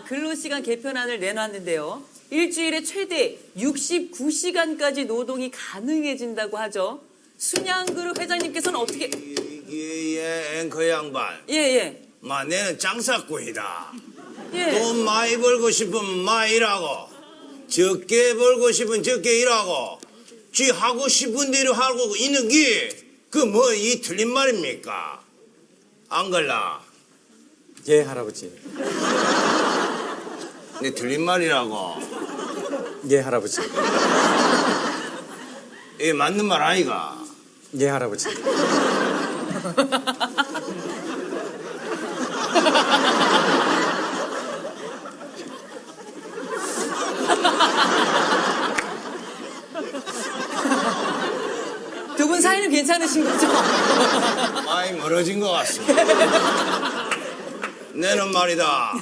정부가 근로시간 개편안을 내놨는데요. 일주일에 최대 69시간까지 노동이 가능해진다고 하죠. 순양그룹 회장님께서는 어떻게 예예 앵커 양반 예예 마 내는 장사꾼이다 예. 돈 많이 벌고 싶으면 많이 일하고 적게 벌고 싶으면 적게 일하고 쥐 하고 싶은 대로 하고 있는 게 그 뭐 이 틀린 말입니까 안 걸라 예, 할아버지. 내 틀린 말이라고 예, 할아버지. 이게 맞는 말 아이가 예, 할아버지. 두 분 사이는 괜찮으신 거죠? 많이 멀어진 것 같습니다 내는 말이다